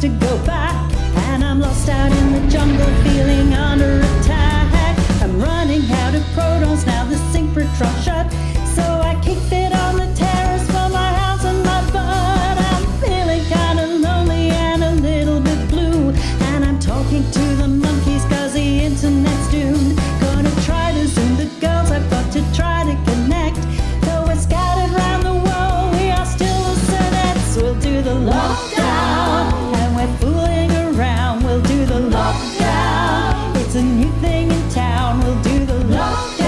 to go back, and I'm lost out in the jungle feeling under. a new thing in town. We'll do the love.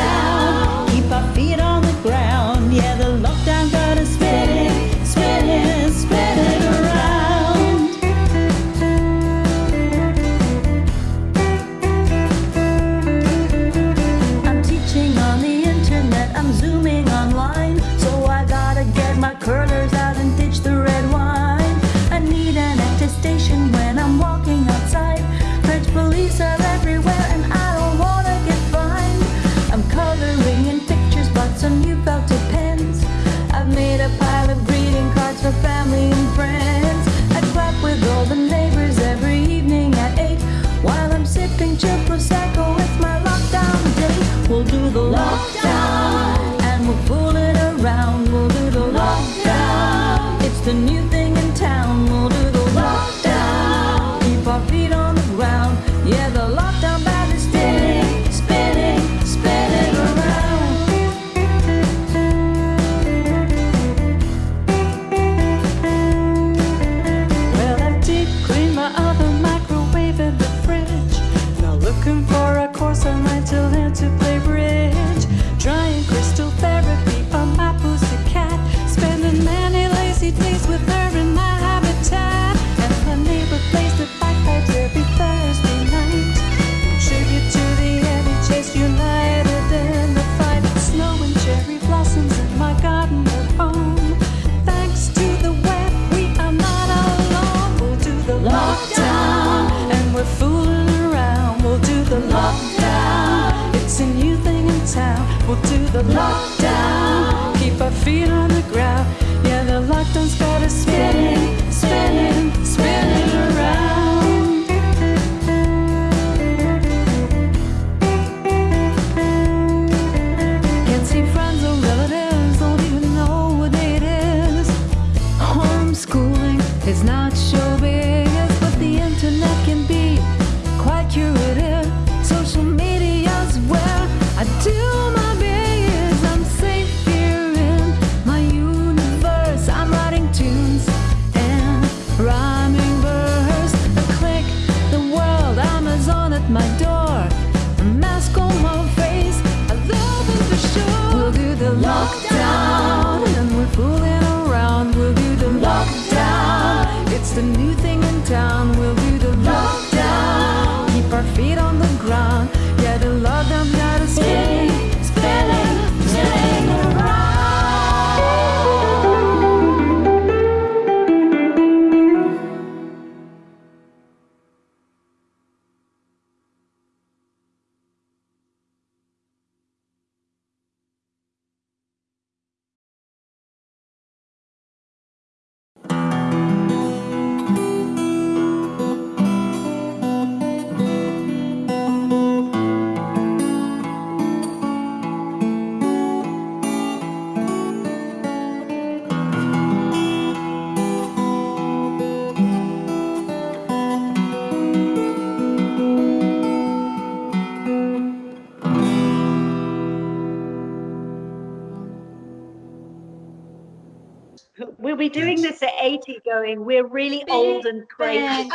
не lockdown. Keep our feet on the ground. Yeah, the lockdown's got us spinning, spinning, spinning around. Can't see friends or relatives, don't even know what day it is. Homeschooling is not sure. The new thing in town. We'll do the lockdown. Keep our feet on the ground. Yeah, the lockdown got us free. We'll be doing yes. this at 80 going, we're really old and crazy.